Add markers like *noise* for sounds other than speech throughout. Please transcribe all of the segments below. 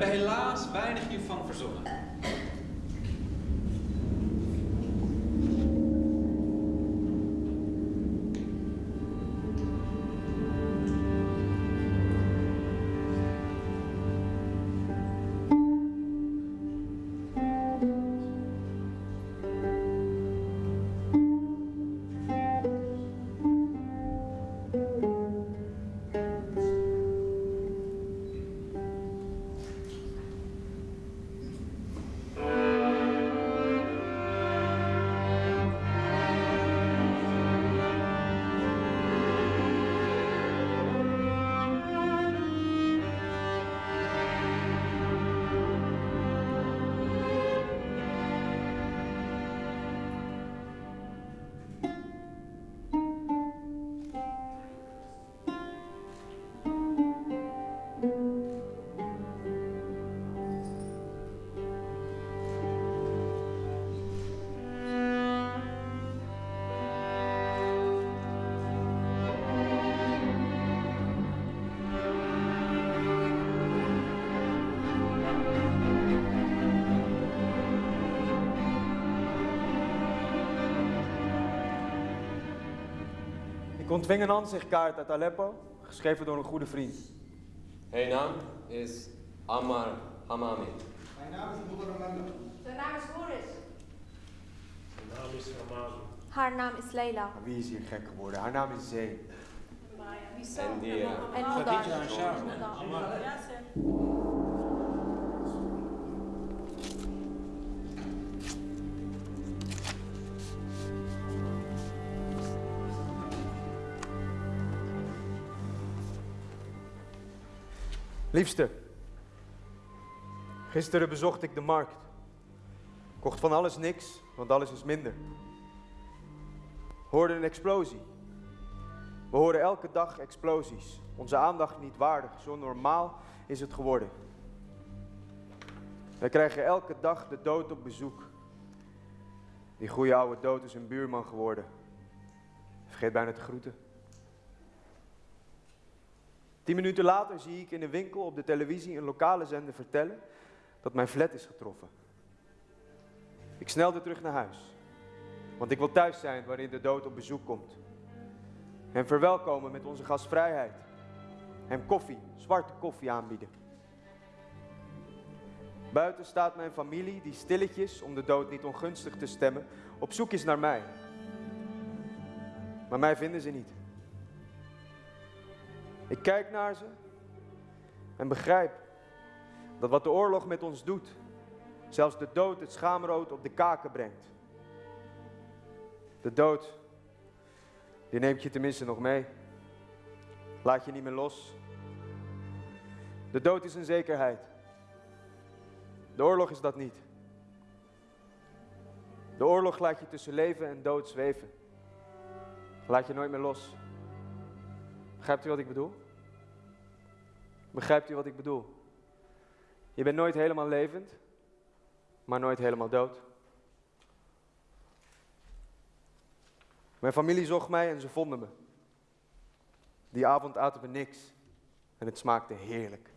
hebben helaas weinig hiervan verzonnen. Ontving een aanzichtkaart uit Aleppo, geschreven door een goede vriend. Mijn naam is Ammar Hamami. Mijn naam is Moeder Amanda. Zijn naam is Boris. Mijn naam is Ramani. Haar naam is Leila. Wie is hier gek geworden? Haar naam is Zee. En die, En Moedar. En Sharon. Liefste, gisteren bezocht ik de markt. Kocht van alles niks, want alles is minder. Hoorde een explosie. We horen elke dag explosies. Onze aandacht niet waardig, zo normaal is het geworden. Wij krijgen elke dag de dood op bezoek. Die goede oude dood is een buurman geworden. Vergeet bijna te groeten. Tien minuten later zie ik in een winkel op de televisie een lokale zender vertellen dat mijn flat is getroffen. Ik snelde terug naar huis, want ik wil thuis zijn waarin de dood op bezoek komt. Hem verwelkomen met onze gastvrijheid. Hem koffie, zwarte koffie aanbieden. Buiten staat mijn familie die stilletjes, om de dood niet ongunstig te stemmen, op zoek is naar mij. Maar mij vinden ze niet. Ik kijk naar ze en begrijp dat wat de oorlog met ons doet, zelfs de dood het schaamrood op de kaken brengt. De dood, die neemt je tenminste nog mee. Laat je niet meer los. De dood is een zekerheid. De oorlog is dat niet. De oorlog laat je tussen leven en dood zweven. Laat je nooit meer los. Begrijpt u wat ik bedoel? Begrijpt u wat ik bedoel? Je bent nooit helemaal levend, maar nooit helemaal dood. Mijn familie zocht mij en ze vonden me. Die avond aten we niks en het smaakte heerlijk.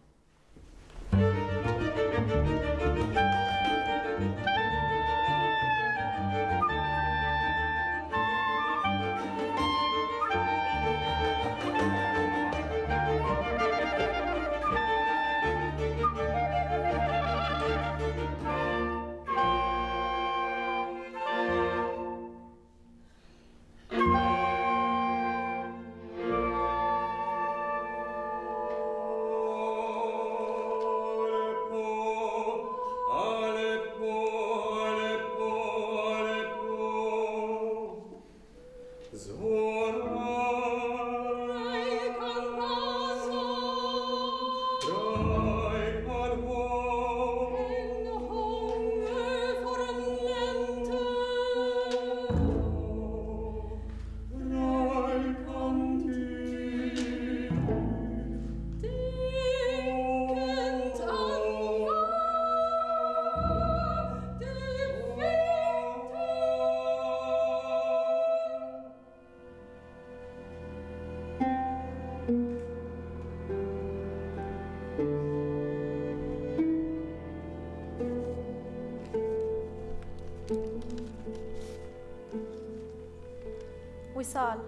وصال.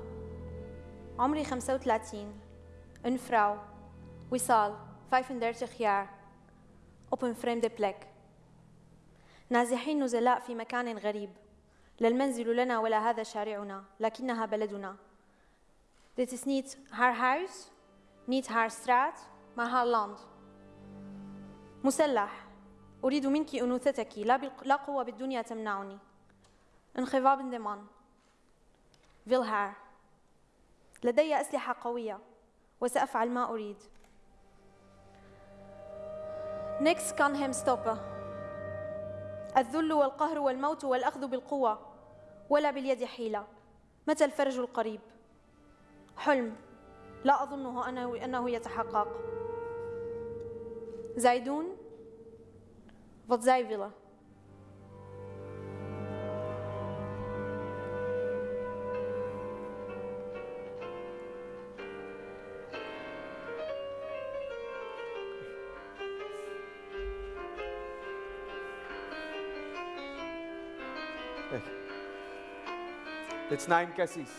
عمري 35 een vrouw وصال. 35 jaar op een vreemde plek نازحين نزلاء في مكان غريب. لا المنزل لنا ولا هذا شارعنا لكنها بلدنا. Dit is niet haar huis, niet haar straat, maar haar land. مسلح. أريد منك أنوثتك. لا, لا قوة بالدنيا تمنعني. انخفاض دمان haar لدي أسلحة قوية وسأفعل ما أريد. kan hem stoppen الذل والقهر والموت والأخذ بالقوة ولا باليد حيلة. متى الفرج القريب؟ حلم. لا أظنه أنه, يتحقق. Zij doen Dit is Naim Cassis.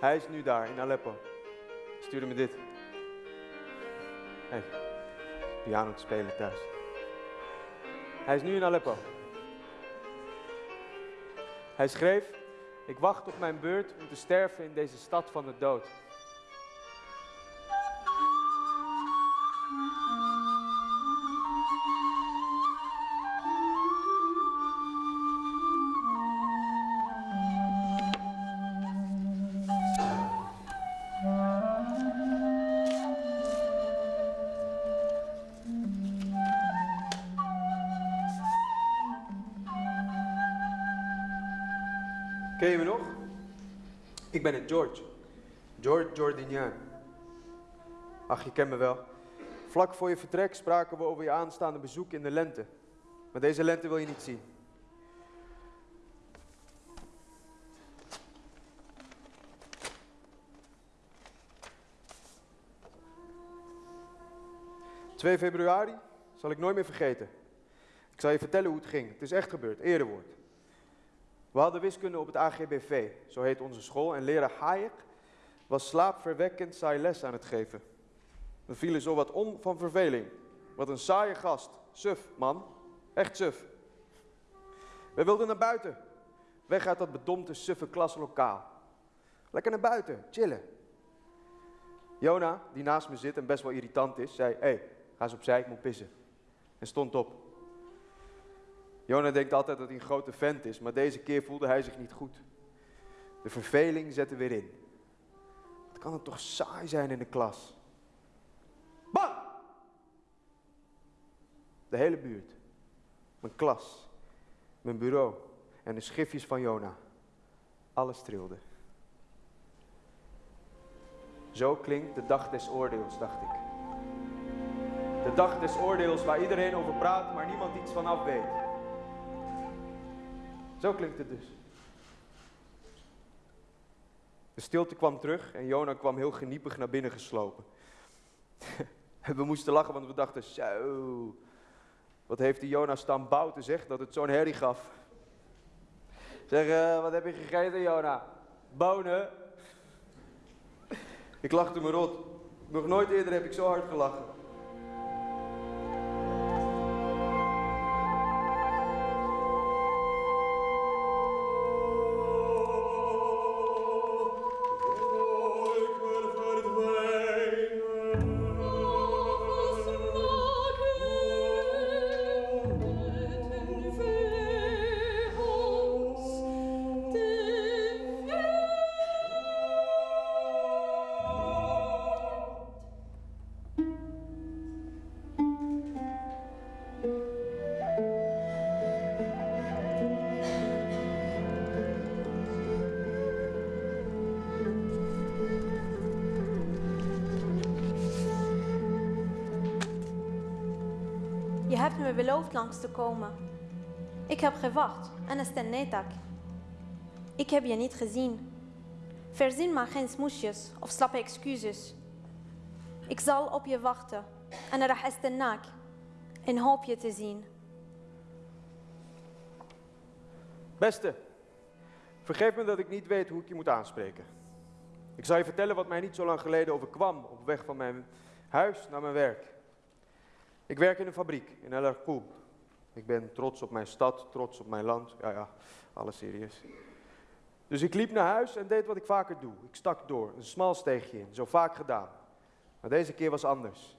Hij is nu daar in Aleppo. Stuurde me dit. Hey, piano te spelen thuis. Hij is nu in Aleppo. Hij schreef: Ik wacht op mijn beurt om te sterven in deze stad van de dood. Ken je me nog? Ik ben het George. George Jordinian. Ach, je kent me wel. Vlak voor je vertrek spraken we over je aanstaande bezoek in de lente. Maar deze lente wil je niet zien. ...2 februari zal ik nooit meer vergeten. Ik zal je vertellen hoe het ging. Het is echt gebeurd, erewoord. We hadden wiskunde op het AGBV, zo heet onze school, en leraar Hayek was slaapverwekkend saai les aan het geven. We vielen zo wat om van verveling. Wat een saaie gast. Suf, man. Echt suf. We wilden naar buiten. Weg uit dat bedompte, suffe klaslokaal. Lekker naar buiten, chillen. Jona, die naast me zit en best wel irritant is, zei: Hé, hey, ga eens opzij, ik moet pissen. En stond op. Jona denkt altijd dat hij een grote vent is, maar deze keer voelde hij zich niet goed. De verveling zette weer in. Wat kan het toch saai zijn in de klas? Bam! De hele buurt. Mijn klas. Mijn bureau. En de schriftjes van Jona. Alles trilde. Zo klinkt de dag des oordeels, dacht ik. De dag des oordeels waar iedereen over praat, maar niemand iets van af weet. Zo klinkt het dus. De stilte kwam terug en Jona kwam heel geniepig naar binnen geslopen. En *laughs* we moesten lachen, want we dachten, zo, wat heeft die Jona staan bouten zeg, dat het zo'n herrie gaf. Zeg, eh, wat heb je gegeten Jona? Bonen. Ik lachte me rot. Nog nooit eerder heb ik zo hard gelachen. hebt me beloofd langs te komen. Ik heb gewacht en استنيتك. Ik heb je niet gezien. Verzin maar geen smoesjes of slappe excuses. Ik zal op je wachten en راح استناك en hoop je te zien. Beste, Vergeef me dat ik niet weet hoe ik je moet aanspreken. Ik zal je vertellen wat mij niet zo lang geleden overkwam op weg van mijn huis naar mijn werk. Ik werk in een fabriek in El Arqoub. Ik ben trots op mijn stad, trots op mijn land. Ja, ja, alles serieus. Dus ik liep naar huis en deed wat ik vaker doe. Ik stak door, een smal steegje in, zo vaak gedaan. Maar deze keer was anders.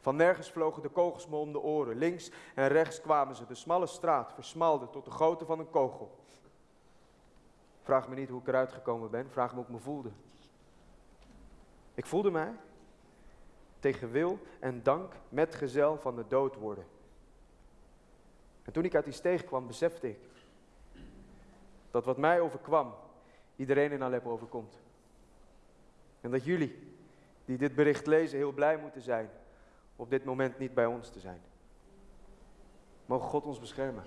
Van nergens vlogen de kogels me om de oren. Links en rechts kwamen ze. De smalle straat versmalde tot de grootte van een kogel. Vraag me niet hoe ik eruit gekomen ben. Vraag me hoe ik me voelde. Ik voelde mij tegen wil en dank metgezel van de dood worden. En toen ik uit die steeg kwam, besefte ik dat wat mij overkwam, iedereen in Aleppo overkomt. En dat jullie, die dit bericht lezen, heel blij moeten zijn op dit moment niet bij ons te zijn. Mogen God ons beschermen.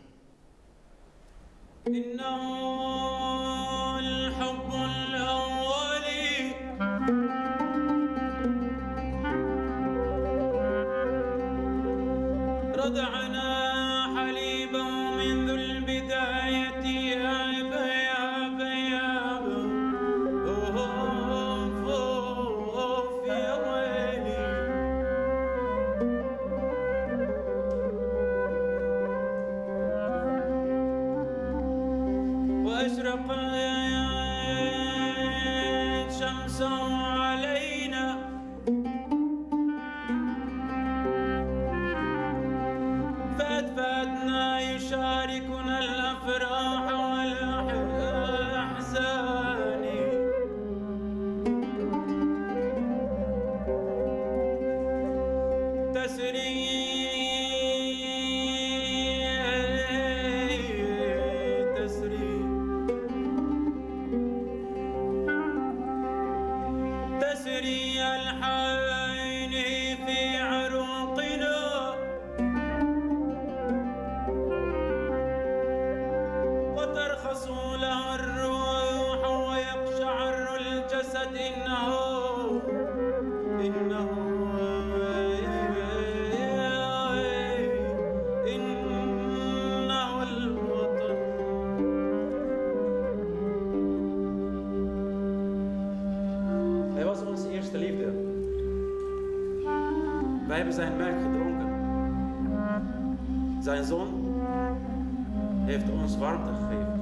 رضعنا حليبا منذ البداية. يا بياب ياب أوف أوف يا ويلي وأشرق شمس Wij hebben zijn melk gedronken. Zijn zon heeft ons warmte gegeven.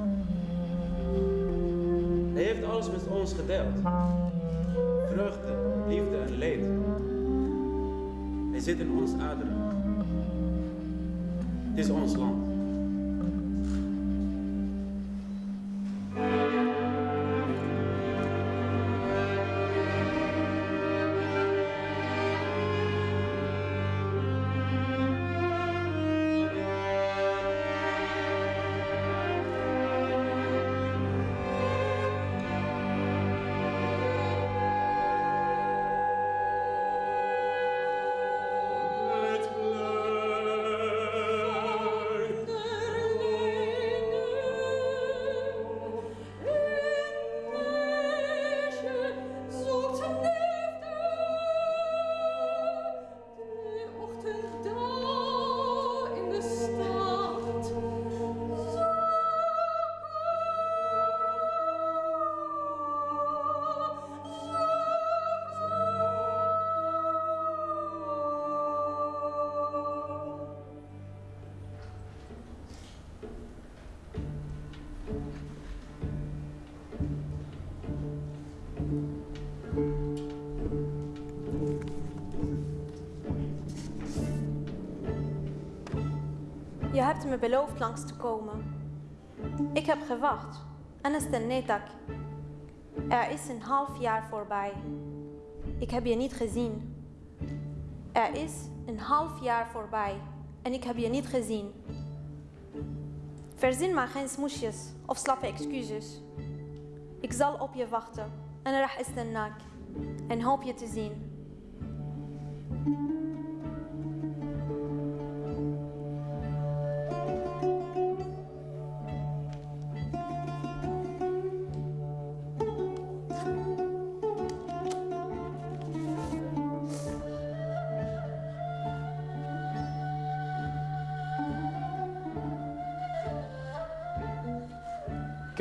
Hij heeft alles met ons gedeeld. Vreugde, liefde en leed. Hij zit in ons aderen. Het is ons land. hebt me beloofd langs te komen. Ik heb gewacht en استنيتك. Er is een half jaar voorbij. Ik heb je niet gezien. Er is een half jaar voorbij en ik heb je niet gezien. Verzin maar geen smoesjes of slappe excuses. Ik zal op je wachten en راح استناك en hoop je te zien.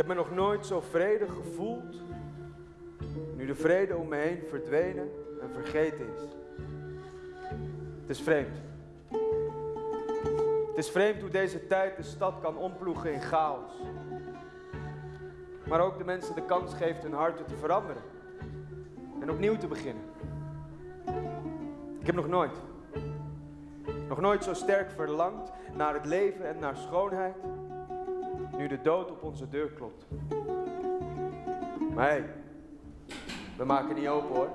Heb me nog nooit zo vredig gevoeld. Nu de vrede om me heen verdwenen en vergeten is. Het is vreemd. Het is vreemd hoe deze tijd de stad kan omploegen in chaos. Maar ook de mensen de kans geeft hun harten te veranderen. En opnieuw te beginnen. Ik heb nog nooit, nog nooit zo sterk verlangd naar het leven en naar schoonheid. Nu de dood op onze deur klopt. Maar we maken niet open hoor.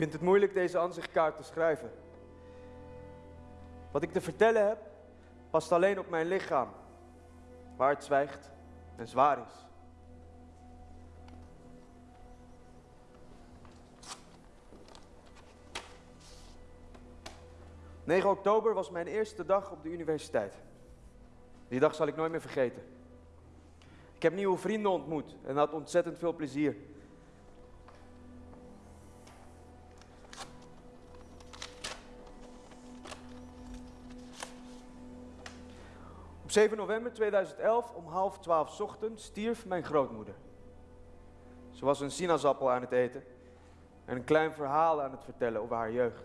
Vind het moeilijk deze aanzichtkaart te schrijven. Wat ik te vertellen heb, past alleen op mijn lichaam, waar het zwijgt en zwaar is. ...9 oktober was mijn eerste dag op de universiteit. Die dag zal ik nooit meer vergeten. Ik heb nieuwe vrienden ontmoet en had ontzettend veel plezier. Op 7 november 2011 om half twaalf ochtends stierf mijn grootmoeder. Ze was een sinaasappel aan het eten en een klein verhaal aan het vertellen over haar jeugd.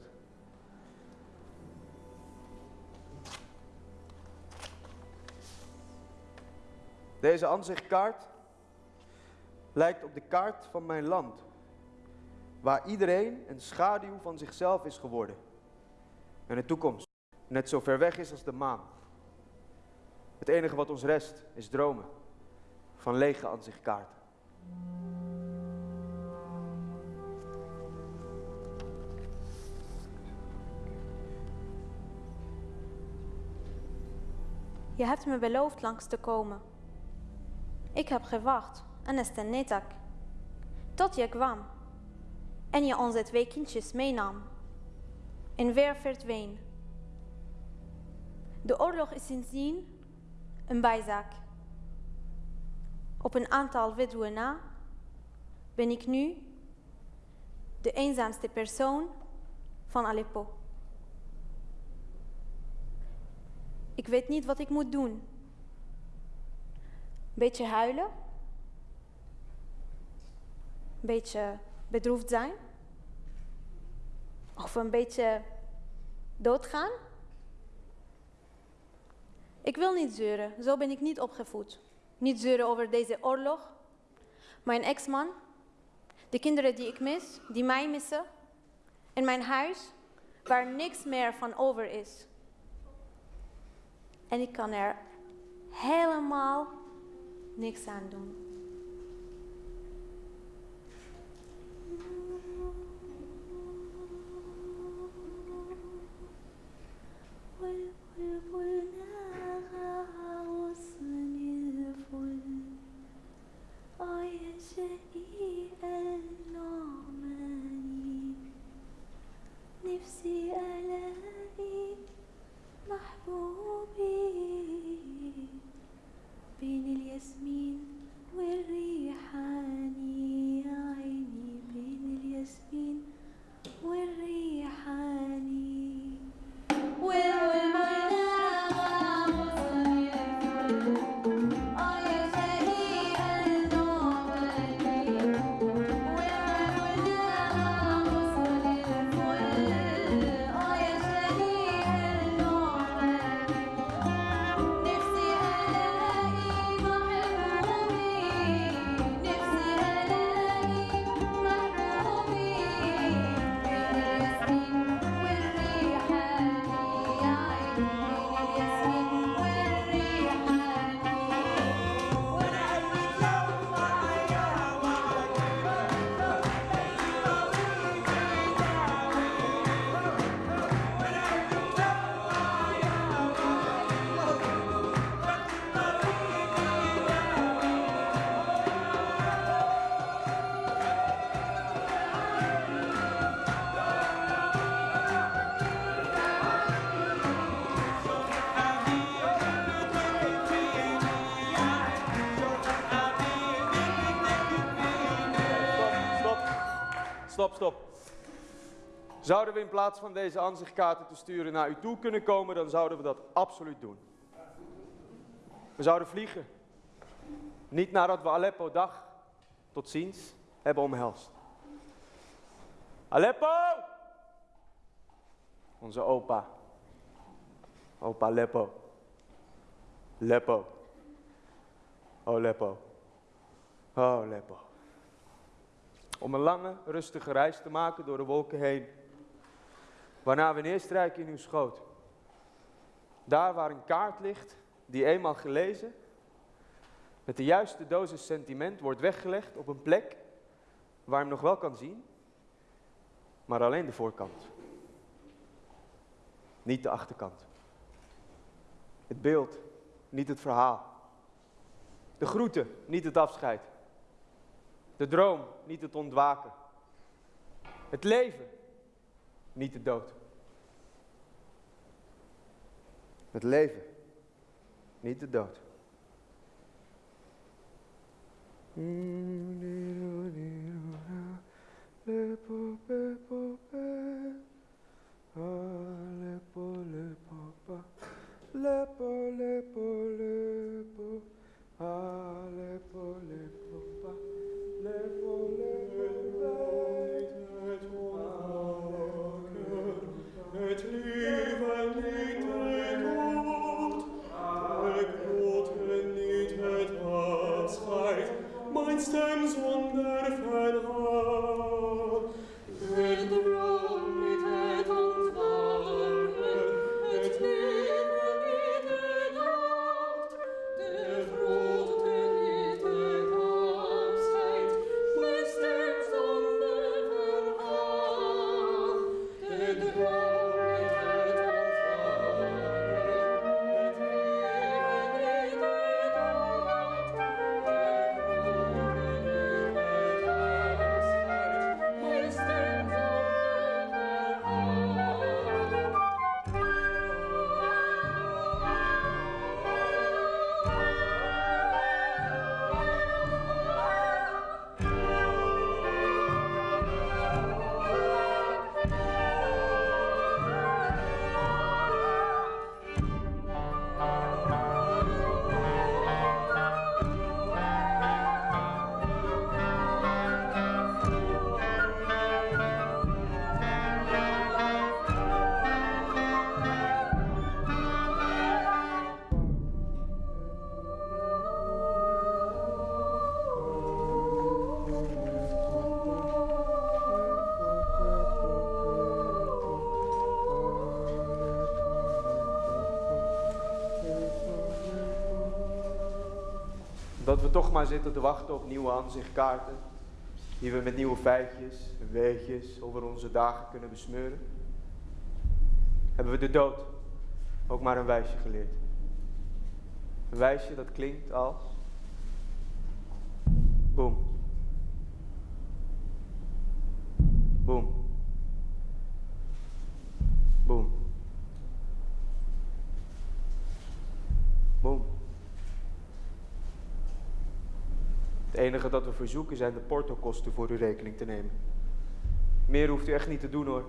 Deze aanzichtkaart lijkt op de kaart van mijn land, waar iedereen een schaduw van zichzelf is geworden en de toekomst net zo ver weg is als de maan. Het enige wat ons rest is dromen van lege aanzichtkaarten. Je hebt me beloofd langs te komen. Ik heb gewacht en netak, Tot je kwam en je onze twee kindjes meenam. En weer verdween. De oorlog is sindsdien een bijzaak. Op een aantal weduwen na ben ik nu de eenzaamste persoon van Aleppo. Ik weet niet wat ik moet doen. Beetje huilen? Beetje bedroefd zijn? Of een beetje doodgaan? Ik wil niet zeuren, zo ben ik niet opgevoed. Niet zeuren over deze oorlog, mijn ex-man, de kinderen die ik mis, die mij missen, en mijn huis waar niks meer van over is. En ik kan er helemaal niks aan doen. Stop, stop. Zouden we in plaats van deze aanzichtkaarten te sturen naar u toe kunnen komen, dan zouden we dat absoluut doen. We zouden vliegen. Niet nadat we Aleppo dag tot ziens hebben omhelst. Aleppo! Onze opa. Opa Leppo. Leppo. Oh Leppo. Oh Leppo. Om een lange, rustige reis te maken door de wolken heen. Waarna we neerstrijken in uw schoot. Daar waar een kaart ligt, die eenmaal gelezen, met de juiste dosis sentiment wordt weggelegd op een plek waar hem nog wel kan zien, Maar alleen de voorkant. Niet de achterkant. Het beeld, niet het verhaal. De groeten, niet het afscheid. De droom, niet het ontwaken. Het leven, niet de dood. Het leven, niet de dood. Lepo, lepo, lepo, ah, lepo, lepo, Dat we toch maar zitten te wachten op nieuwe aanzichtkaarten. Die we met nieuwe feitjes en weetjes over onze dagen kunnen besmeuren. Hebben we de dood ook maar een wijsje geleerd. Een wijsje dat klinkt als. Het enige dat we verzoeken zijn de portokosten voor uw rekening te nemen. Meer hoeft u echt niet te doen hoor.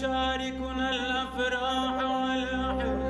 تشاركنا الأفراح والأحزان